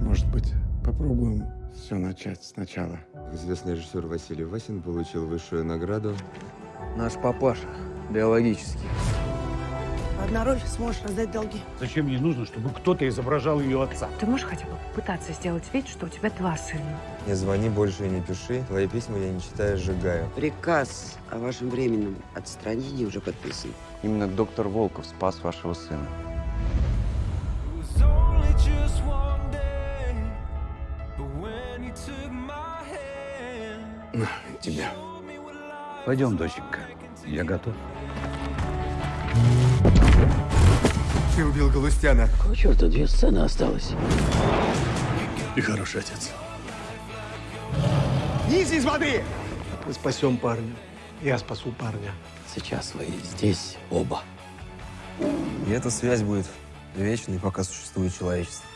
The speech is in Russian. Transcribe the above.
Может быть, попробуем все начать сначала. Известный режиссер Василий Васин получил высшую награду. Наш папаша. Биологический. Одна роль сможешь раздать долги. Зачем ей нужно, чтобы кто-то изображал ее отца? Ты можешь хотя бы попытаться сделать вид, что у тебя два сына? Не звони больше и не пиши. Твои письма я не читаю, сжигаю. Приказ о вашем временном отстранении уже подписан. Именно доктор Волков спас вашего сына. На, тебя. Пойдем, доченька. Я готов. Ты убил Галустяна. Какого черта две сцены осталось? Ты хороший отец. Мы спасем парня. Я спасу парня. Сейчас вы здесь оба. И эта связь будет вечной, пока существует человечество.